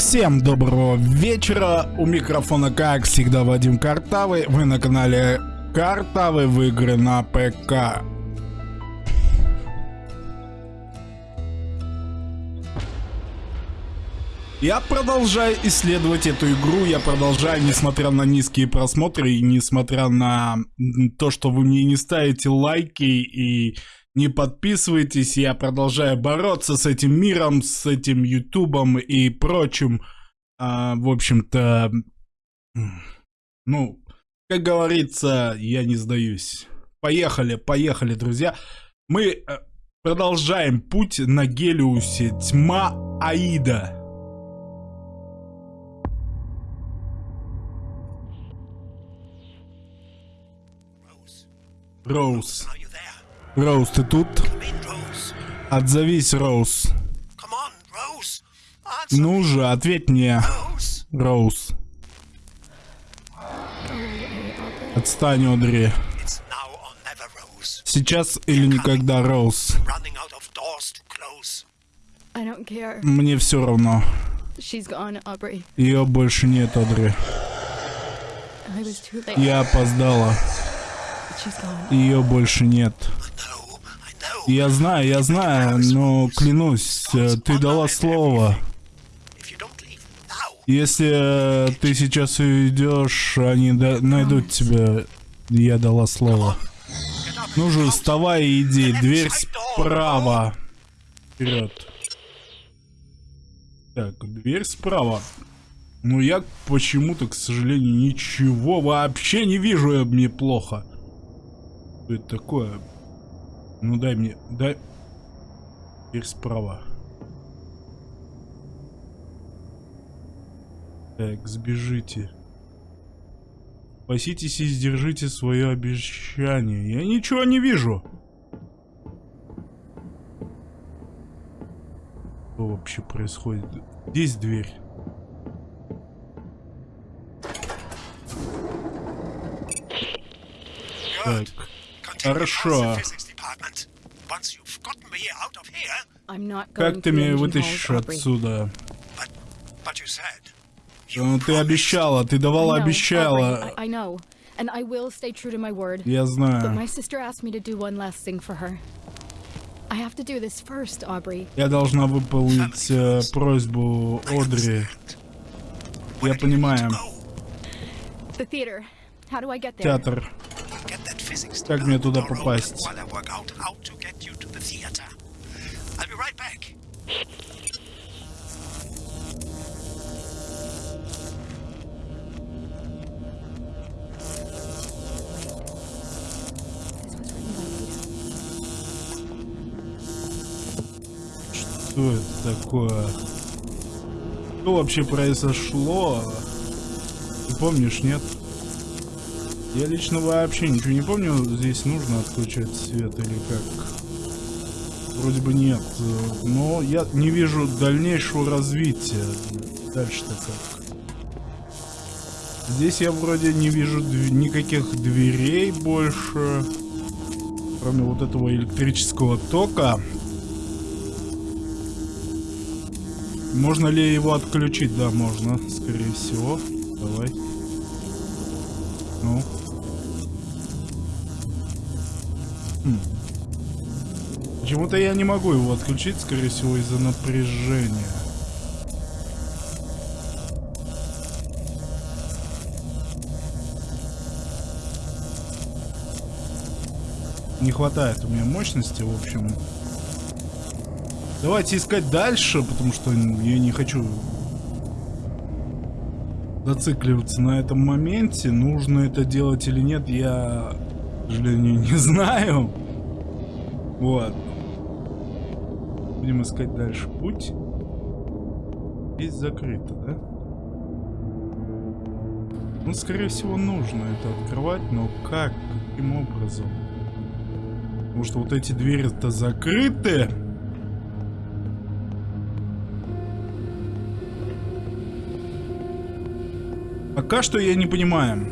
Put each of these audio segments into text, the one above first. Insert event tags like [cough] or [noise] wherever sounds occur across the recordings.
Всем доброго вечера, у микрофона как всегда Вадим Картавый, вы на канале Картавый в игры на ПК. Я продолжаю исследовать эту игру, я продолжаю, несмотря на низкие просмотры и несмотря на то, что вы мне не ставите лайки и не подписывайтесь, я продолжаю бороться с этим миром, с этим ютубом и прочим. А, в общем-то, ну, как говорится, я не сдаюсь. Поехали, поехали, друзья. Мы э, продолжаем путь на Гелиусе. Тьма Аида. Роуз. Роуз, ты тут? Отзовись, Роуз. Ну же, ответь мне, Роуз. Отстань, Одри. Сейчас или никогда, Роуз. Мне все равно. Ее больше нет, Одри. Я опоздала. Ее больше нет. Я знаю, я знаю, но клянусь, э, ты дала слово. Если э, ты сейчас уйдешь, они найдут тебя. Я дала слово. Ну же, вставай и иди. Дверь справа. Вперед. Так, дверь справа. Ну я почему-то, к сожалению, ничего вообще не вижу. Мне плохо. Что это такое? Ну дай мне, дай. Теперь справа. Так, сбежите. Спаситесь и сдержите свое обещание. Я ничего не вижу. Что вообще происходит? Здесь дверь. Так. Хорошо. Как ты меня вытащишь отсюда? Ну, ты обещала, ты давала обещала. Я знаю. Я должна выполнить э, просьбу Одри. Я понимаю. Театр. Как мне туда попасть? Что это такое? Что вообще произошло? Ты помнишь, нет? Я лично вообще ничего не помню. Здесь нужно отключать свет или как? Вроде бы нет. Но я не вижу дальнейшего развития. Дальше-то как? Здесь я вроде не вижу дв никаких дверей больше. Кроме вот этого электрического тока. Можно ли его отключить? Да, можно, скорее всего. Давай. Почему-то я не могу его отключить, скорее всего, из-за напряжения. Не хватает у меня мощности, в общем. Давайте искать дальше, потому что я не хочу зацикливаться на этом моменте. Нужно это делать или нет, я, к сожалению, не [laughs] знаю. Вот. Будем искать дальше путь. Здесь закрыто, да? Ну, скорее всего, нужно это открывать, но как? Каким образом? Потому что вот эти двери-то закрыты. Пока что я не понимаю,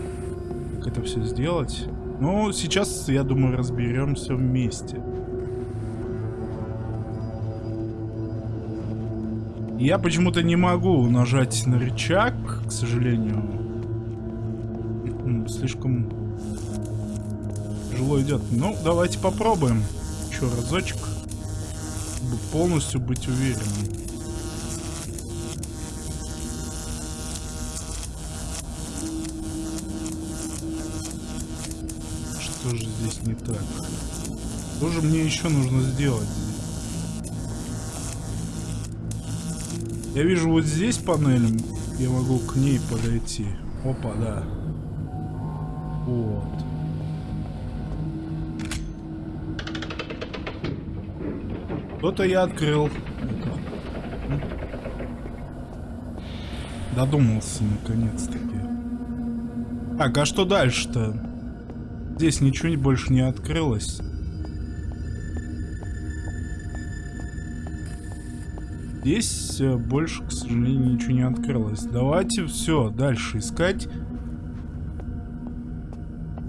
как это все сделать. Но сейчас, я думаю, разберемся вместе. Я почему-то не могу нажать на рычаг, к сожалению. Слишком тяжело идет. Ну, давайте попробуем. Еще разочек. Чтобы полностью быть уверенным. Что же здесь не так? Что же мне еще нужно сделать? Я вижу вот здесь панель. Я могу к ней подойти. Опа, да. Вот. Что-то я открыл. Додумался наконец-таки. Так, а что дальше-то? Здесь ничего больше не открылось. Здесь э, больше, к сожалению, ничего не открылось. Давайте все дальше искать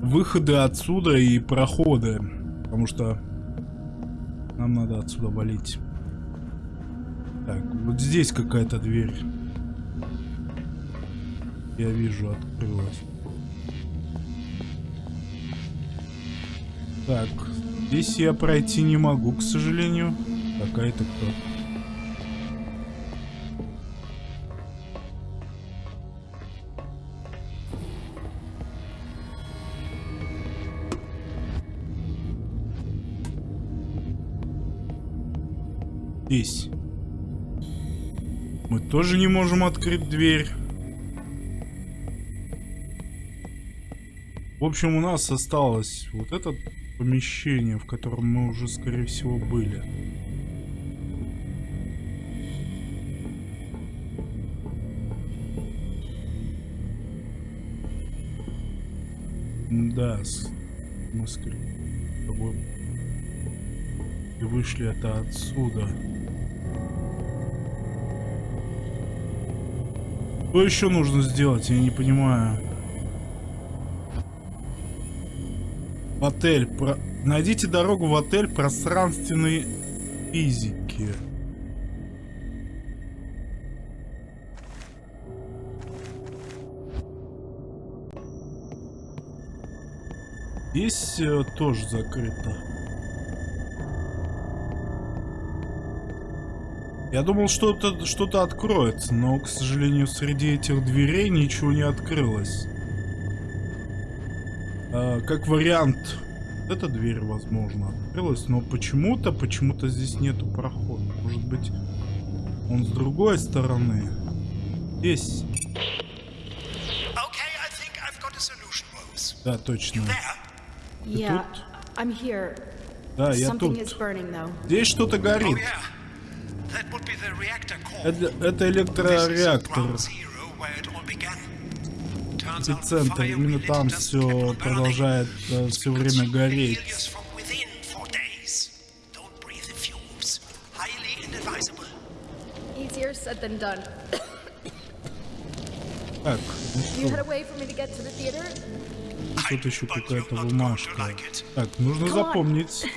выходы отсюда и проходы. Потому что нам надо отсюда валить. Так, вот здесь какая-то дверь. Я вижу, открылась. Так, здесь я пройти не могу, к сожалению. Какая-то кто Здесь. Мы тоже не можем открыть дверь. В общем, у нас осталось вот это помещение, в котором мы уже, скорее всего, были. Да, мы скорее и вышли это отсюда. Что еще нужно сделать? Я не понимаю. В отель. Про... Найдите дорогу в отель пространственной физики. Здесь э, тоже закрыто. Я думал, что-то что, -то, откроется, но, к сожалению, среди этих дверей ничего не открылось. А, как вариант, эта дверь, возможно, открылась, но почему-то, почему-то здесь нету прохода. Может быть, он с другой стороны. Здесь. Да, точно. Ты yeah, тут? Да, я тут. Здесь что-то горит. Oh, yeah. Это, это электрореактор. Эпицентр. Именно там все продолжает э, все время гореть. Так, ну Тут еще какая-то бумажка. Так, нужно запомнить. [laughs]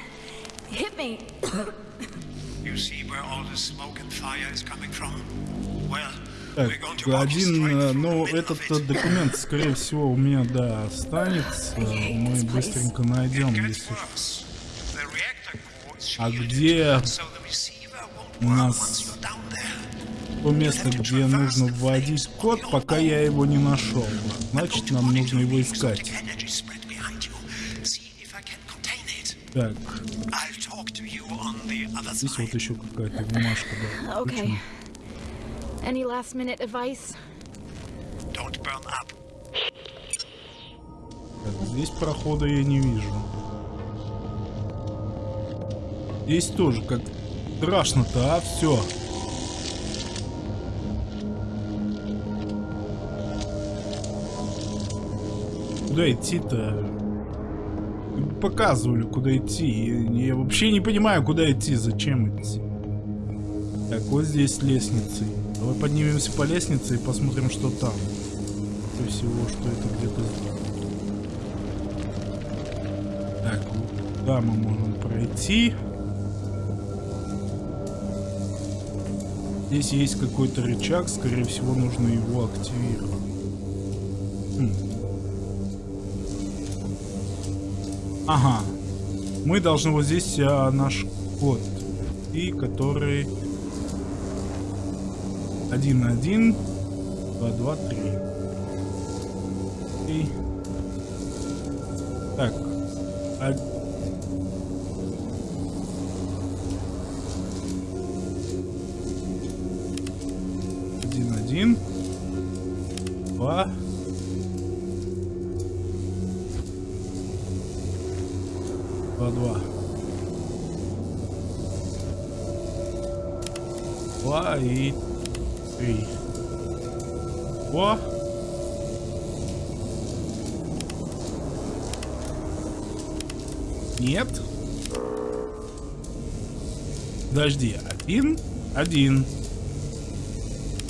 Так, один, э, ну, этот э, документ, скорее всего, у меня, да, останется. Мы быстренько найдем, если... А где у нас то место, где нужно вводить код, пока я его не нашел. Значит, нам нужно его искать. Так. Здесь вот еще какая-то бумажка, да. Okay. Any last minute advice? Don't burn up. Так, здесь прохода я не вижу. Здесь тоже как страшно-то, а? Все. Куда идти-то? Показывали, куда идти. Я, я вообще не понимаю, куда идти, зачем идти. Так, вот здесь лестницы. Давай поднимемся по лестнице и посмотрим, что там. Скорее всего, что это где-то Так, да, мы можем пройти. Здесь есть какой-то рычаг, скорее всего, нужно его активировать. Ага. Мы должны вот здесь а, наш код. И который... 1, 1, 2, 2, 3. Два, два. Два и три. О! Нет. Подожди. Один. Один.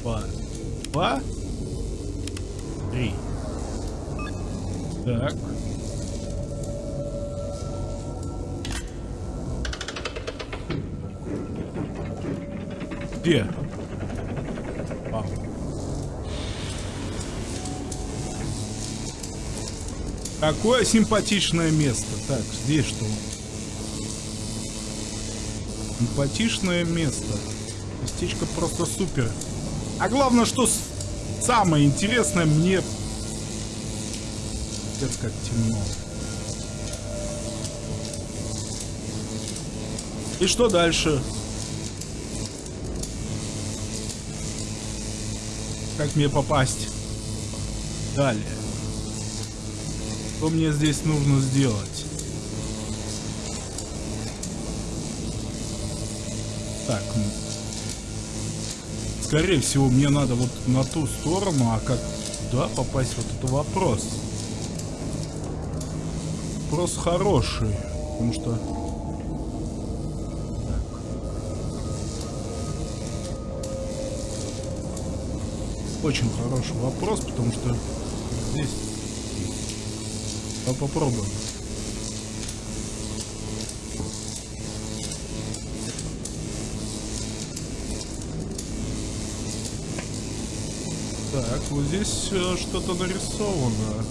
Два. Два. Три. Так. Вау. Какое симпатичное место. Так, здесь что? Симпатичное место. Местечко просто супер. А главное, что самое интересное мне... Это как темно. И что дальше? Как мне попасть? Далее. Что мне здесь нужно сделать? Так. Скорее всего, мне надо вот на ту сторону, а как туда попасть, вот это вопрос. Вопрос хороший, потому что... Очень хороший вопрос, потому что здесь а попробуем. Так, вот здесь э, что-то нарисовано.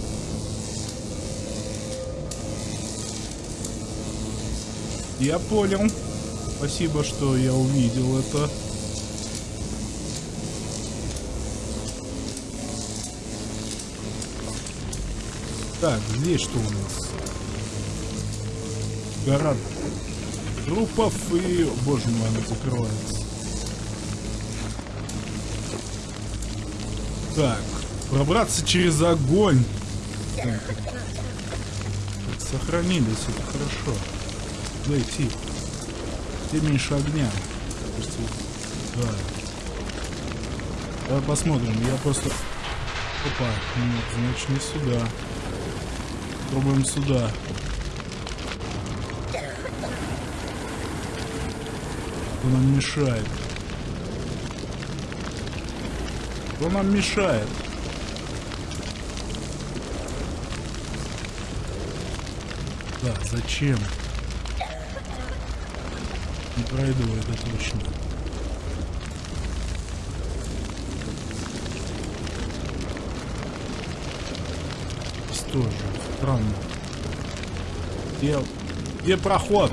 Я понял. Спасибо, что я увидел это. Так, здесь что у нас? Гора трупов и... Боже мой, она закрывается. Так, пробраться через огонь. Так, сохранились, это хорошо. Куда идти? Где меньше огня? Да. Давай посмотрим, я просто... Опа, нет, значит не сюда. Пробуем сюда. Кто нам мешает? Кто нам мешает? Да, зачем? Не пройду, это точно. Тоже странно. Где, где проход?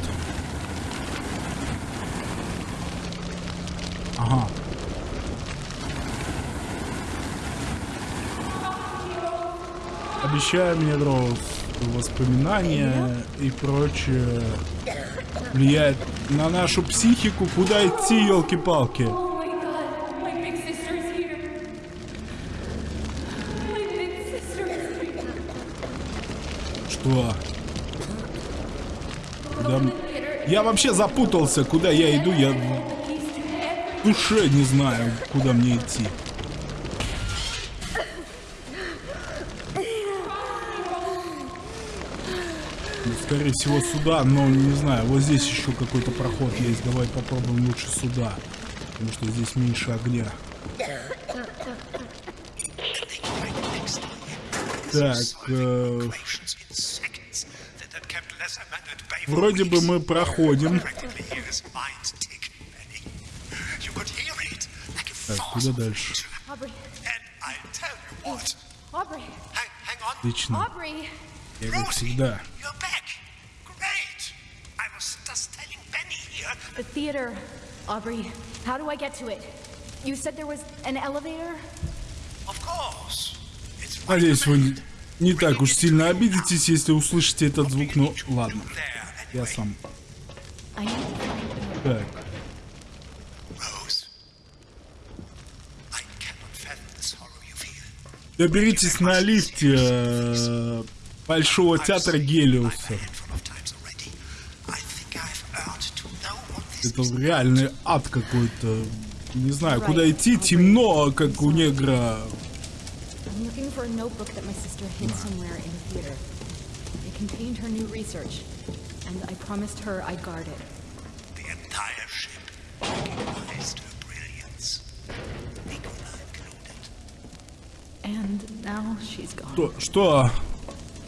Ага. Обещаю мне, Дроуз, воспоминания и прочее влияет на нашу психику. Куда идти, елки-палки? Что? Куда... Я вообще запутался, куда я иду, я в душе не знаю, куда мне идти. Ну, скорее всего сюда, но не знаю, вот здесь еще какой-то проход есть, давай попробуем лучше сюда, потому что здесь меньше огня. Так, э, вроде бы мы проходим. Так, куда дальше? Отлично. Я как всегда. The theater. Aubrey, how do I get to it? You said there was an elevator? Of course. It's right Надеюсь, вы не так уж сильно обидитесь, если услышите этот звук, но ладно. Я сам. Так, доберитесь на лифте э, Большого театра Гелиуса. Это реальный ад какой-то. Не знаю, куда идти, темно, как у негра. I'm looking for a notebook that my sister hid somewhere in the theater. It contained her new research, and I promised her I'd guard it. The entire ship recognized her brilliance. Nicola included. And now she's gone. Что? Что?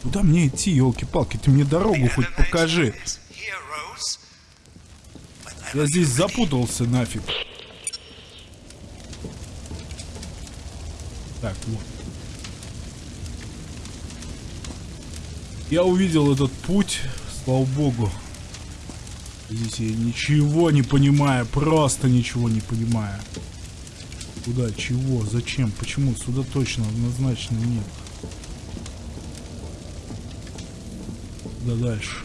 Куда мне идти, елки-палки? Ты мне дорогу хоть покажи. Я здесь запутался нафиг. Так, вот. Я увидел этот путь, слава богу. Здесь я ничего не понимаю, просто ничего не понимаю. Куда, чего, зачем, почему, сюда точно, однозначно нет. Куда дальше?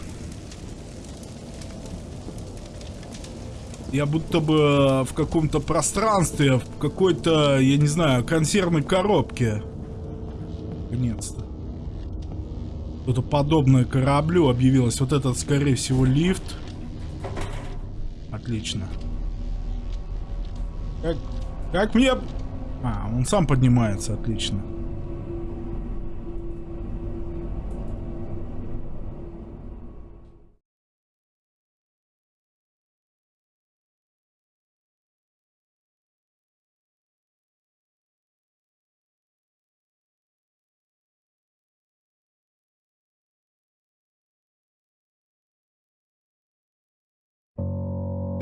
Я будто бы э, в каком-то пространстве, в какой-то, я не знаю, консервной коробке. Наконец-то. Что-то подобное кораблю объявилось. Вот этот, скорее всего, лифт. Отлично. Как, как мне... А, он сам поднимается, отлично.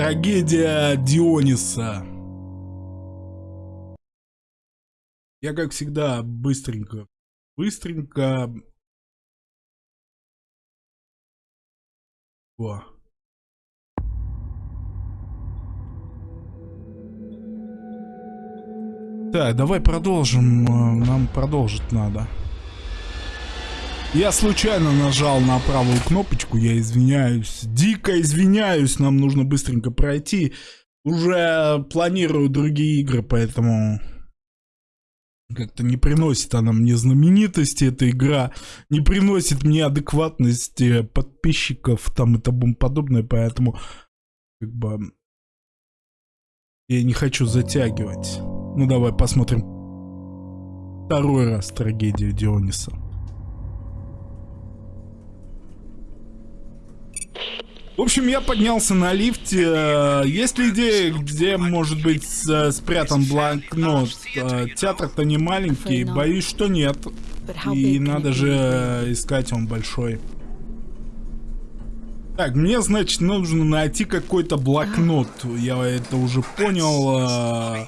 Трагедия Диониса. Я, как всегда, быстренько, быстренько... О. Так, давай продолжим. Нам продолжить надо. Я случайно нажал на правую кнопочку, я извиняюсь. Дико извиняюсь, нам нужно быстренько пройти. Уже планирую другие игры, поэтому... Как-то не приносит она мне знаменитости, эта игра. Не приносит мне адекватности подписчиков там и тому подобное, поэтому... Как бы... Я не хочу затягивать. Ну давай посмотрим. Второй раз трагедию Диониса. В общем, я поднялся на лифте. Есть ли идея, где может быть спрятан блокнот? Э, Театр-то не маленький, боюсь, что нет. И надо же искать он большой. Так, мне, значит, нужно найти какой-то блокнот. Я это уже понял. э,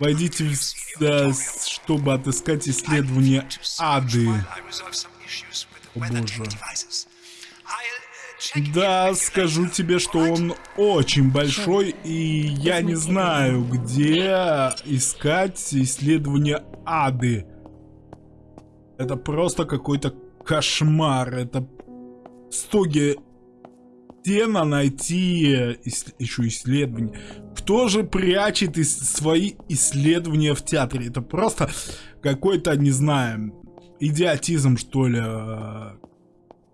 Войдите, в, э, чтобы отыскать исследование ады. О боже. Да, скажу тебе, что он очень большой, и я не знаю, где искать исследование ады. Это просто какой-то кошмар. Это стоги стена найти ис- еще исследования. Кто же прячет ис- свои исследования в театре? Это просто какой-то, не знаю, идиотизм, что ли.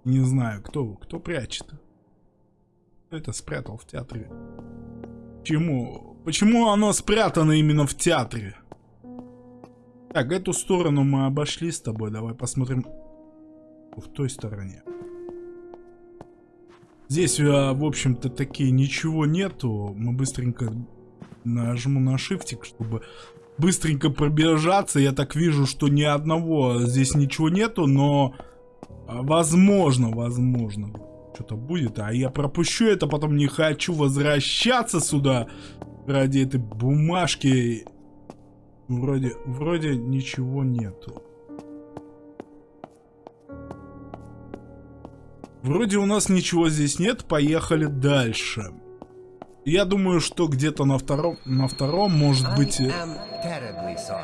Не знаю, кто, кто прячет. Это спрятал в театре? Почему? Почему оно спрятано именно в театре? Так, эту сторону мы обошли с тобой. Давай посмотрим в той стороне. Здесь, э, в общем-то, такие ничего нету. Мы быстренько нажму на шифтик, чтобы быстренько пробежаться. Я так вижу, что ни одного здесь ничего нету, но возможно, возможно, что-то будет. А я пропущу это, потом не хочу возвращаться сюда. ради этой бумажки вроде, вроде ничего нету. Вроде у нас ничего здесь нет, поехали дальше. Я думаю, что где-то на втором, на втором, может быть... э,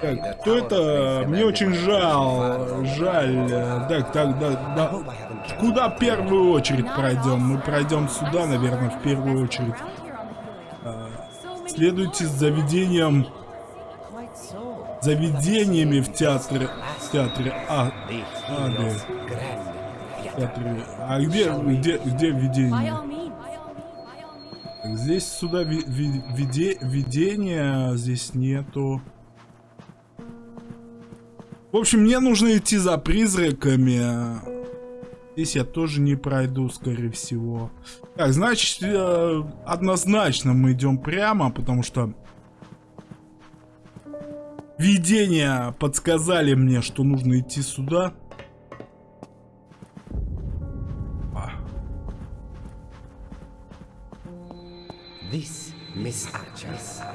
Так, кто это? Мне очень жал, жаль. э, Так, так, да, да. Куда в первую очередь пройдем? Мы пройдем сюда, наверное, в первую очередь. Следуйте с заведением, заведениями в театре, в театре А, А, да, в театре. А где, где, где By Здесь сюда ви- ви- виде- видения здесь нету. В общем, мне нужно идти за призраками. Здесь я тоже не пройду, скорее всего. Так, значит, э, однозначно мы идем прямо, потому что видения подсказали мне, что нужно идти сюда. This.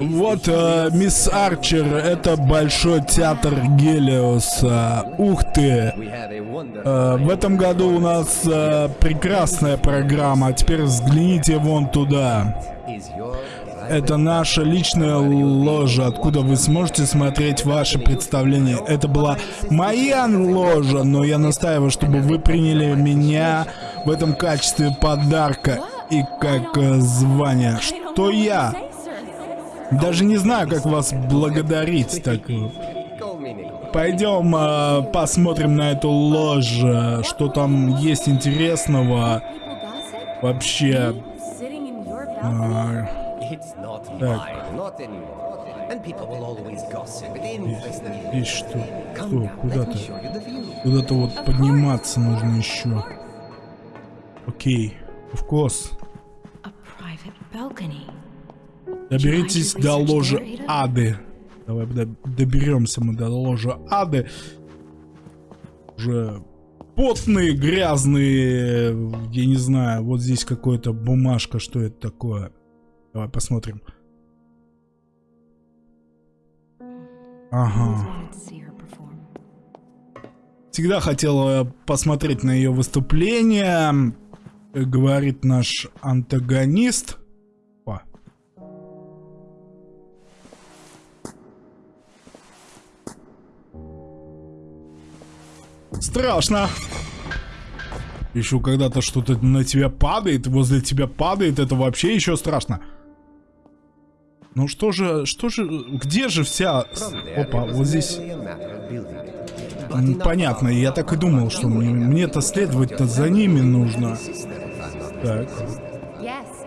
Вот, э, мисс Арчер, это Большой театр Гелиоса. Ух ты! Э, в этом году у нас э, прекрасная программа. Теперь взгляните вон туда. Это наша личная ложа, откуда вы сможете смотреть ваши представления. Это была моя ложа, но я настаиваю, чтобы вы приняли меня в этом качестве подарка и как э, звание. Что я? Say, sir. Даже не знаю, как вас благодарить. Так, э, пойдем э, посмотрим на эту ложь, э, что там есть интересного вообще. А, Так. interests Здесь что? Что? Куда-то? Куда-то вот подниматься нужно еще. Окей. A private balcony. Доберитесь до ложи ады. Давай до- доберемся мы до ложи ады. Уже потные, грязные, я не знаю, вот здесь какая-то бумажка, что это такое. Давай посмотрим. Ага. Всегда хотел посмотреть на ее выступление, э, говорит наш антагонист. Страшно. Еще когда-то что-то на тебя падает, возле тебя падает, это вообще еще страшно. Ну что же, что же, где же вся... Опа, вот здесь... Понятно, я так и думал, что мне, мне-то следовать-то за ними нужно. Так,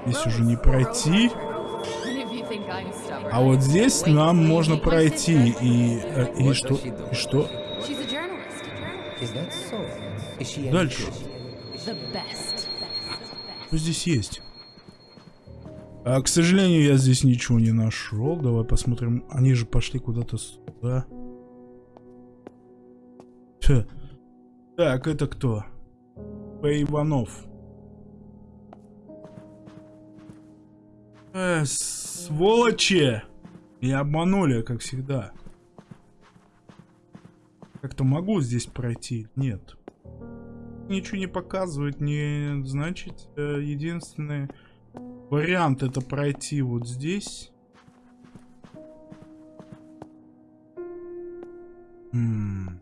здесь уже не пройти. А вот здесь нам можно пройти. И, э, и что? И что? Дальше. Что здесь есть? А, к сожалению, я здесь ничего не нашел. Давай посмотрим. Они же пошли куда-то сюда. Фе. Так, это кто? П. Иванов. Э, сволочи! Меня обманули, как всегда. Как-то могу здесь пройти? Нет. Ничего не показывает, не значит, э, единственный вариант это пройти вот здесь. М.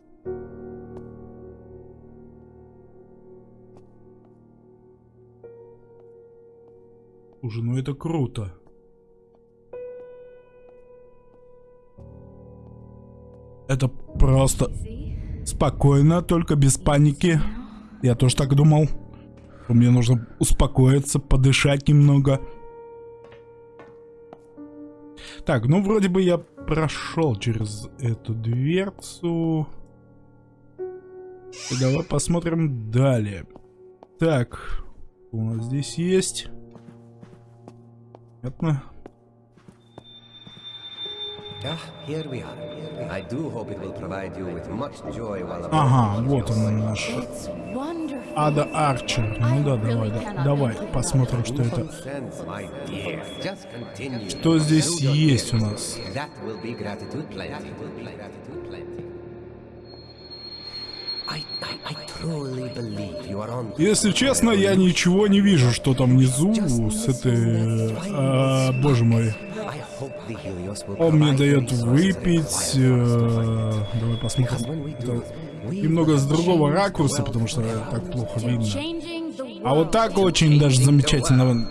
Слушай, ну это круто. Это просто спокойно, только без паники. Я тоже так думал. Мне нужно успокоиться, подышать немного. Так, ну вроде бы я прошел через эту дверцу. И давай посмотрим далее. Так, у нас здесь есть. Понятно. Ah, here we are. I do hope it will provide you with much joy while Ага, вот он наш. Ада Арчер. Ну да, давай, да. Давай, посмотрим, что это. Что здесь есть у нас? I, I, I Если честно, я ничего не вижу, что там внизу с этой... а, боже мой. Он мне дает выпить. э, Давай посмотрим. Это немного с другого ракурса, потому что так плохо видно. А вот так очень даже замечательно.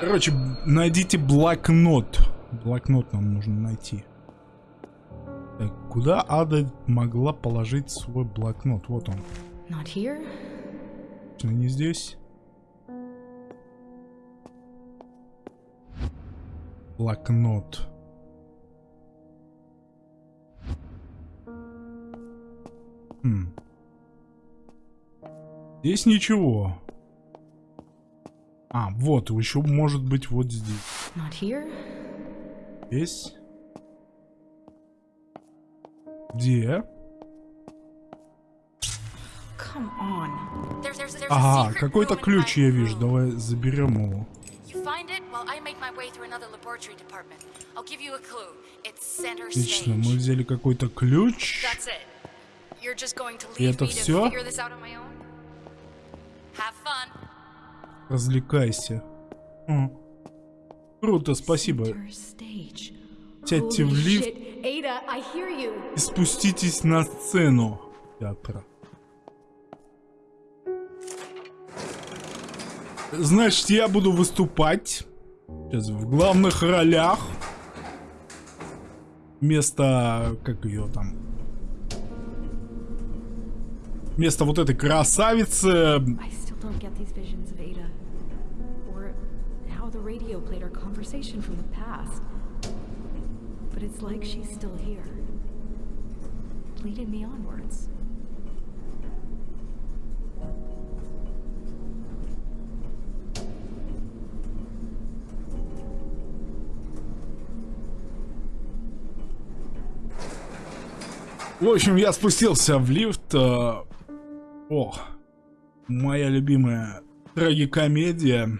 Короче, найдите блокнот. Блокнот нам нужно найти. Так, куда Ада могла положить свой блокнот? Вот он. Not here. Точно не здесь. Блокнот. Хм. Здесь ничего. А, вот, еще может быть вот здесь. Not here. Здесь. Где? Ага, какой-то ключ я вижу. Давай заберем его. Отлично, мы взяли какой-то ключ. И это fun. Развлекайся. М. Круто, спасибо. Сядьте в лифт и спуститесь на сцену театра. Значит, я буду выступать сейчас в главных ролях. Вместо... Как ее там? Вместо вот этой красавицы. But it's like she's still here. Leading me onwards. В общем, я спустился в лифт. э, О, моя любимая трагикомедия.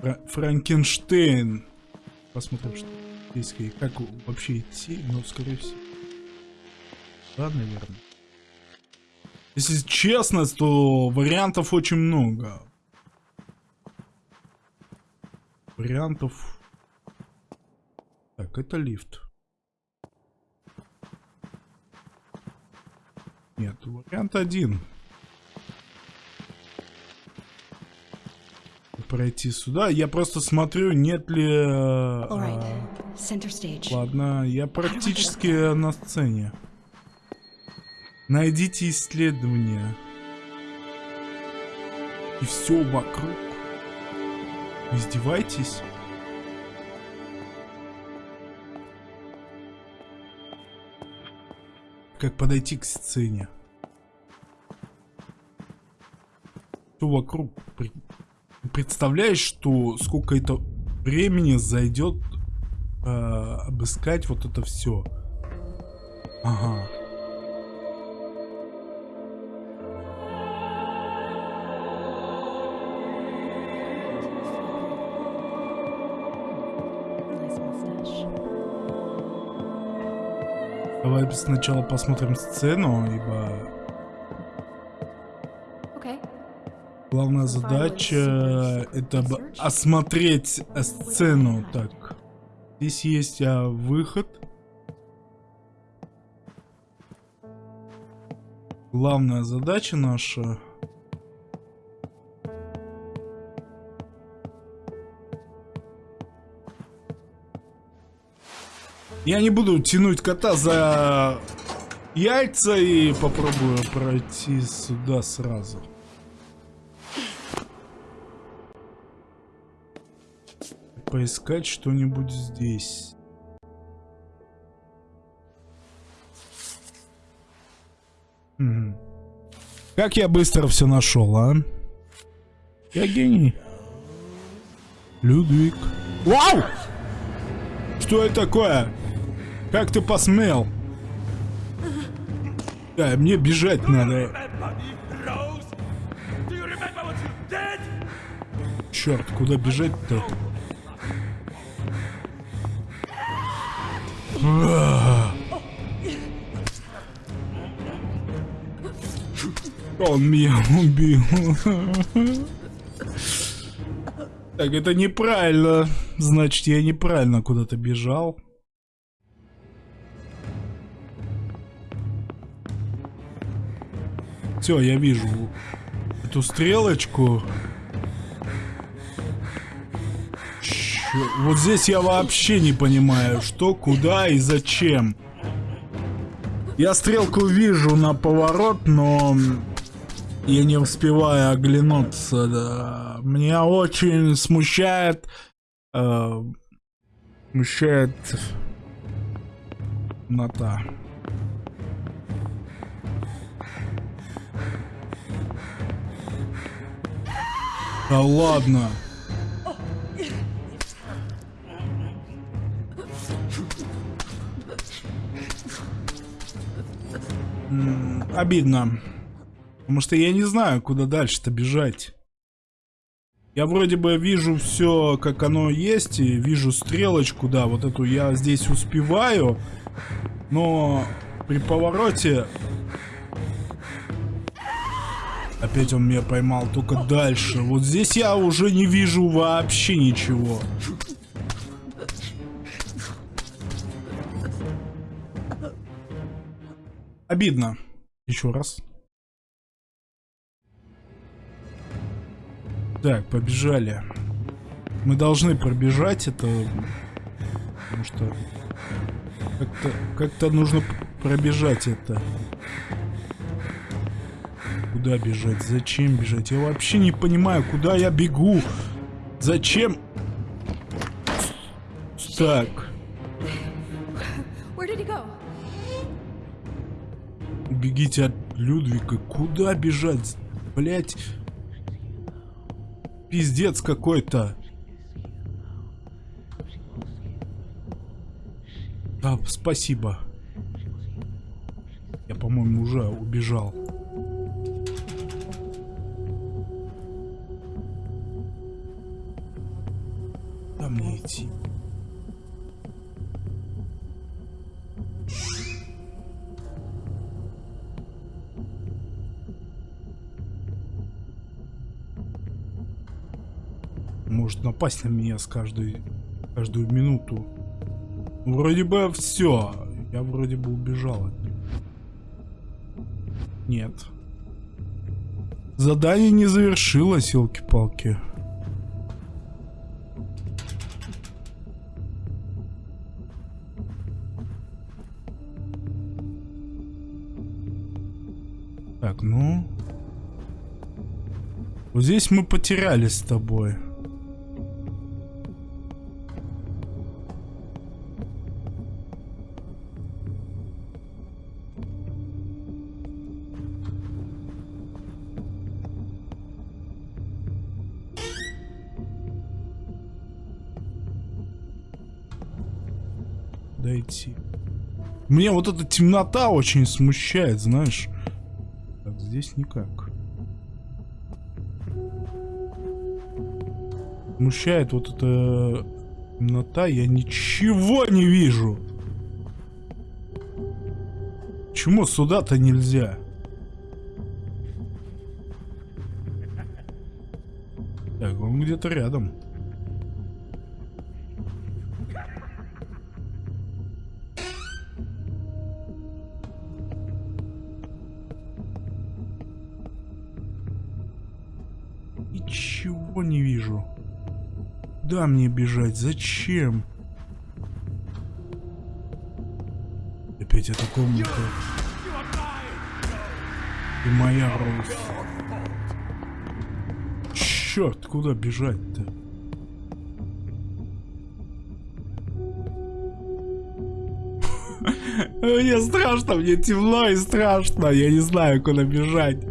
Фра- Франкенштейн. Посмотрим, что здесь как вообще идти, но скорее всего. Да, наверное. Если честно, то вариантов очень много. Вариантов. Так, это лифт. Нет, вариант один. Пройти сюда. Я просто смотрю, нет ли... а. Ладно, я практически на сцене. Найдите исследования. И все вокруг. Вы Как подойти к сцене? Все вокруг. Представляешь, что сколько это времени зайдет э, обыскать вот это все. Ага. Давай сначала посмотрим сцену, ибо Okay. главная задача это осмотреть сцену. Так, здесь есть а, выход. Главная задача наша Я не буду тянуть кота за яйца и попробую пройти сюда сразу. Поискать что-нибудь здесь. Как я быстро все нашел, а? Я гений. Людвиг. Вау! Что это такое? Как ты посмел? Да, мне бежать надо. Черт, куда бежать-то? А. Он меня убил. Так, это неправильно. Значит, я неправильно куда-то бежал. Все, я вижу эту стрелочку. Вот здесь я вообще не понимаю, что, куда и зачем. Я стрелку вижу на поворот, но я не успеваю оглянуться. Да. Меня очень смущает... Э, смущает... Нота. Да ладно. Обидно. Потому что я не знаю, куда дальше-то бежать. Я вроде бы вижу все, как оно есть, и вижу стрелочку, да, вот эту я здесь успеваю, но при повороте... Опять он меня поймал, только дальше. Вот здесь я уже не вижу вообще ничего. Обидно. Еще раз. Так, побежали. Мы должны пробежать это, потому что как-то как-то нужно пробежать это. Куда бежать? Зачем бежать? Я вообще не понимаю, куда я бегу. Зачем? Так. Бегите от Людвига. Куда бежать? Блять. Пиздец какой-то. Да, спасибо. Я, по-моему, уже убежал. Напасть на меня с каждой каждую минуту. Вроде бы все. Я вроде бы убежал от него. Нет. Задание не завершилось, елки-палки. Так, ну... Вот здесь мы потерялись с тобой. Дойти. Мне вот эта темнота очень смущает, знаешь. Так, здесь никак. Смущает вот эта темнота, я ничего не вижу. Почему сюда-то нельзя? Так, он где-то рядом. Мне бежать? Зачем? Опять эта комната. И моя Роуз. Черт, куда бежать-то? Мне страшно, мне темно и страшно. Я не знаю, куда бежать.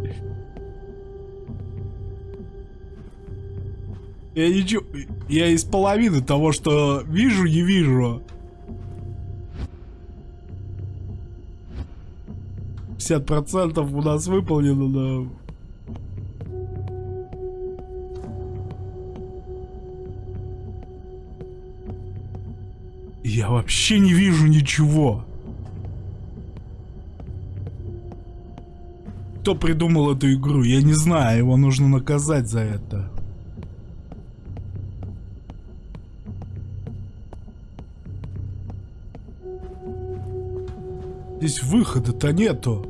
Я ничего... Я из половины того, что вижу, не вижу. 50% у нас выполнено, но... Я вообще не вижу ничего. Кто придумал эту игру? Я не знаю, его нужно наказать за это. Здесь выхода-то нету.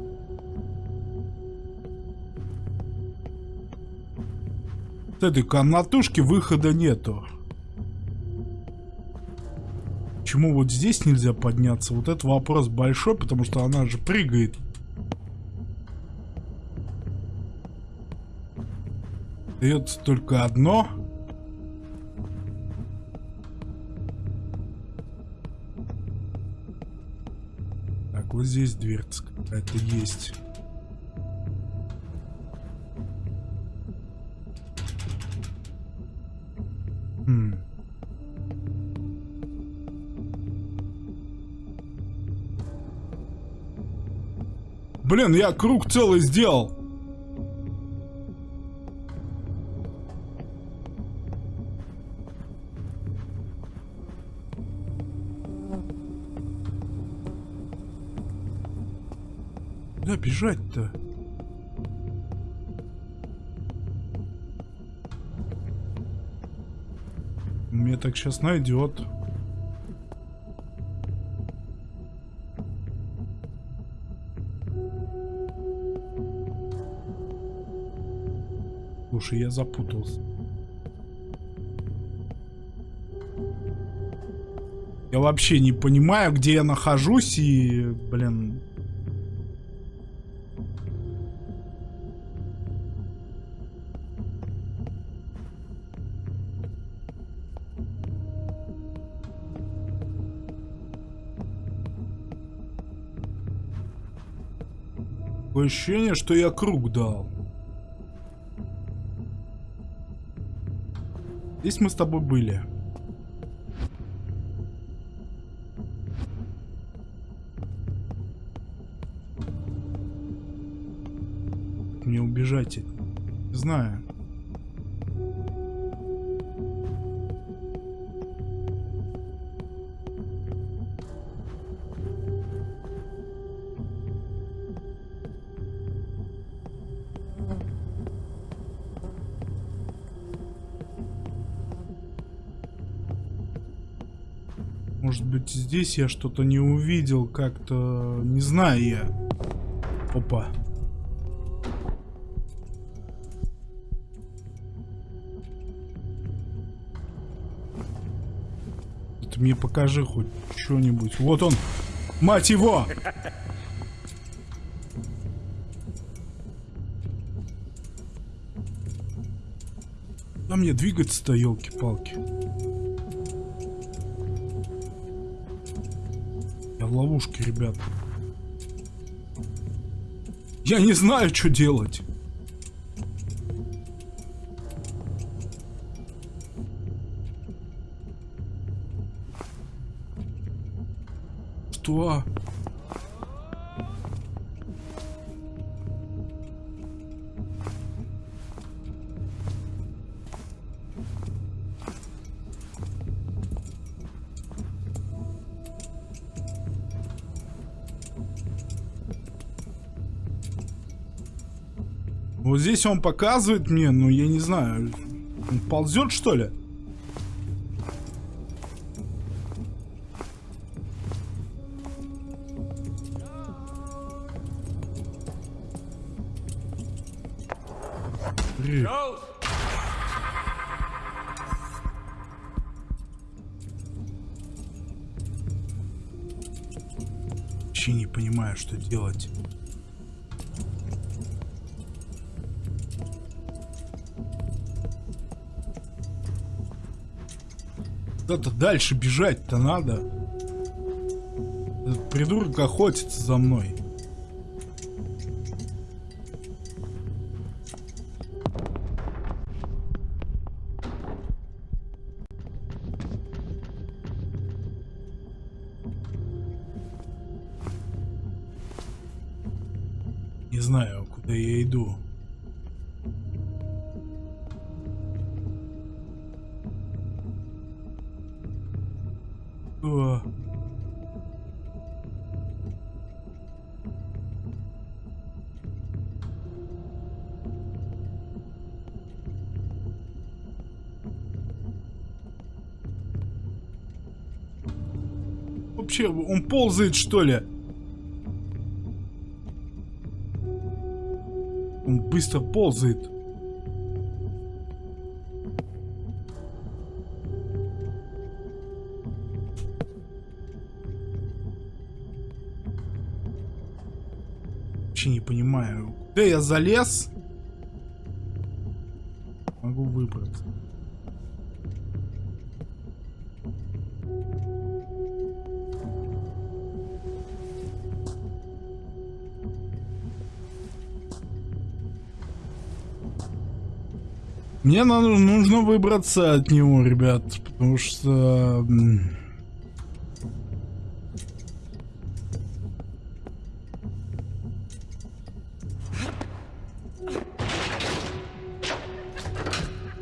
С этой комнатушки выхода нету. Почему вот здесь нельзя подняться? Вот это вопрос большой, потому что она же прыгает. Дается только одно. Вот здесь дверца какая-то есть. Хм. Блин, я круг целый сделал. Бежать-то? Меня так сейчас найдет. Слушай, я запутался. Я вообще не понимаю, где я нахожусь и, блин... Такое ощущение, что я круг дал. Здесь мы с тобой были. Мне убежать. Знаю. Здесь я что-то не увидел как-то, не знаю я. Опа. Ты мне покажи хоть что-нибудь. Вот он. Мать его! А мне двигаться-то, елки-палки. В ловушке, ребят. Я не знаю, что делать. Что? Он показывает мне, ну я не знаю, он ползет что ли? Куда-то дальше бежать-то надо. Этот придурок охотится за мной. Ползает, что ли? Он быстро ползает. Вообще не понимаю. Куда я залез? Мне надо, нужно выбраться от него, ребят, потому что...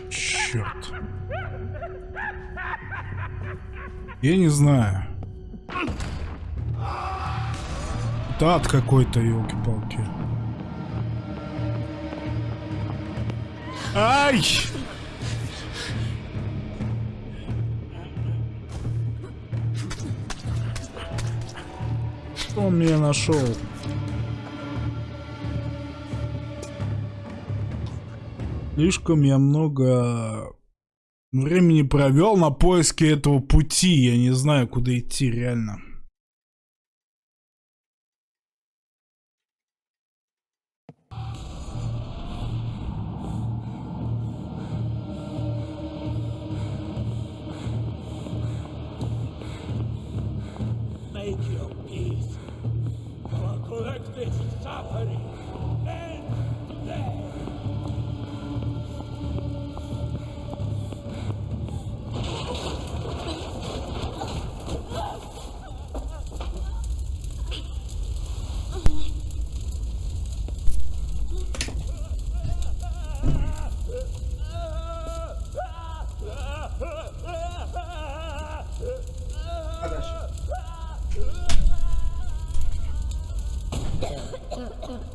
Черт. Я не знаю. Ад какой-то, елки-палки. Ай! Что он меня нашел? Слишком я много времени провел на поиске этого пути. Я не знаю, куда идти реально.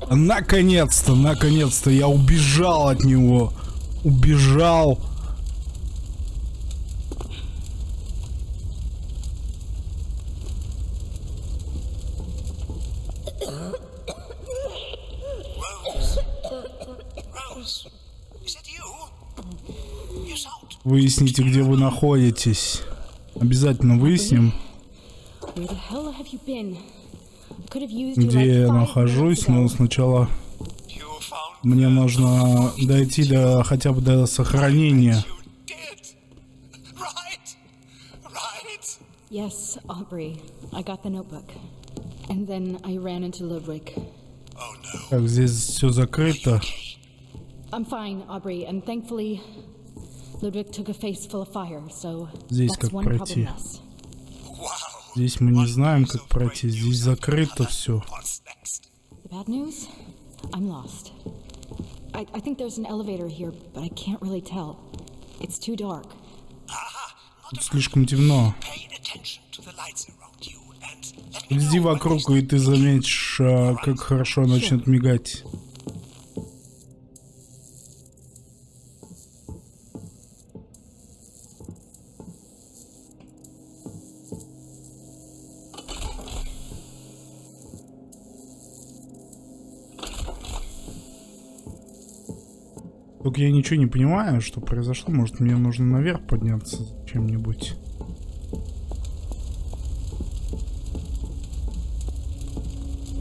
Наконец-то, наконец-то я убежал от него. Убежал. Выясните, где вы находитесь. Обязательно выясним, Where the hell have you been? Could have used you где я нахожусь, но сначала мне нужно дойти до хотя бы до сохранения. Yes, Aubrey. I got the notebook. And then I ran into Ludwig. Oh no. Так, здесь все закрыто. I'm fine, Aubrey, and thankfully, Ludwig took a face full of fire, so that's one problem less. Здесь мы не знаем, как пройти. Здесь закрыто все. What's next? The bad news? I'm lost. I, I think there's an elevator here, but I can't really tell. It's too dark. Тут слишком темно. When вокруг, и ты заметишь, а, как хорошо начнет мигать. Только я ничего не понимаю, что произошло. Может, мне нужно наверх подняться чем-нибудь.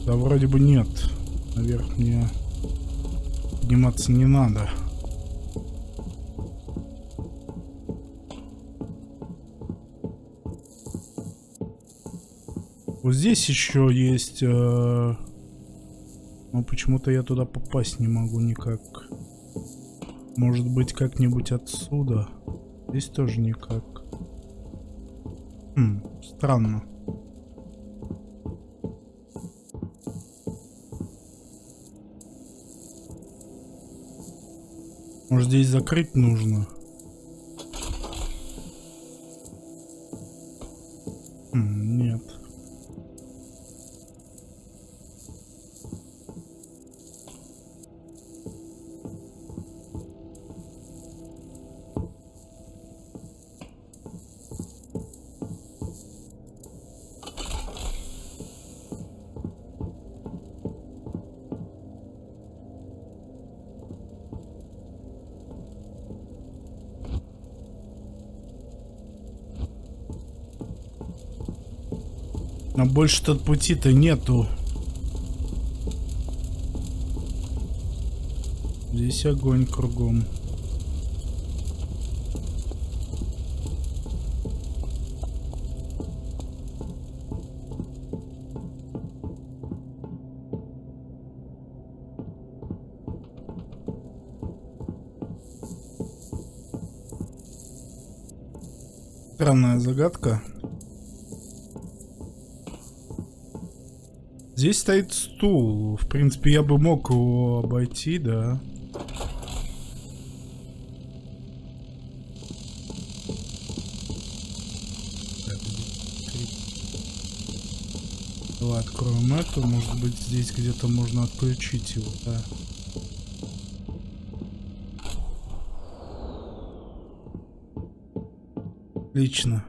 Да вроде бы нет. Наверх мне подниматься не надо. Вот здесь еще есть... э, Но почему-то я туда попасть не могу никак. Может быть, как-нибудь отсюда? Здесь тоже никак. Хм, странно. Может, здесь закрыть нужно? Больше тут пути-то нету. Здесь огонь кругом. Странная загадка. Здесь стоит стул. В принципе, я бы мог его обойти, да. Давай откроем эту. Может быть, здесь где-то можно отключить его, да. Отлично.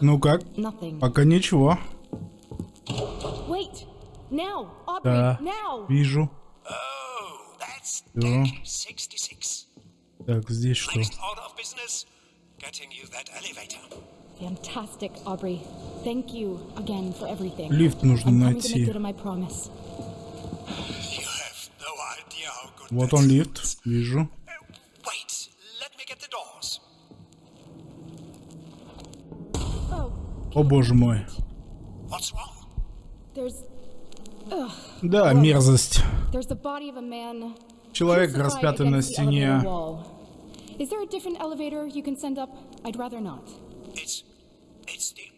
Ну как? Пока ничего. Да. Вижу. Oh, 66. Так, здесь что? Next order of business, getting you that О боже мой. Да, мерзость. Человек, распятый на стене.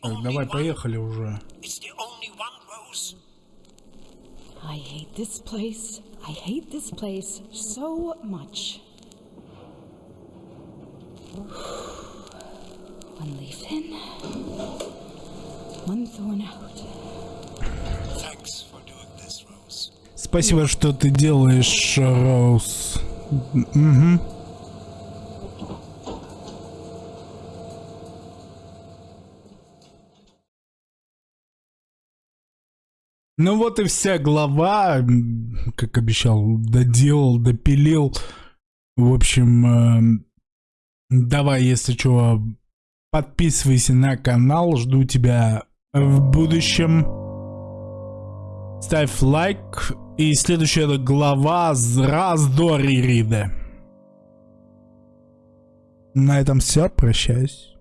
Так, давай, поехали уже. It's the only one, Rose. I hate this place. I hate this place so much. One leaf in, one thorn out. Thanks for doing this, Rose. Спасибо, что ты делаешь, Роуз. Угу. Ну вот и вся глава, как обещал, доделал, допилил. В общем, эм, давай, если что, подписывайся на канал, жду тебя в будущем. Ставь лайк. И следующая глава Раздор Ирида. На этом все. Прощаюсь.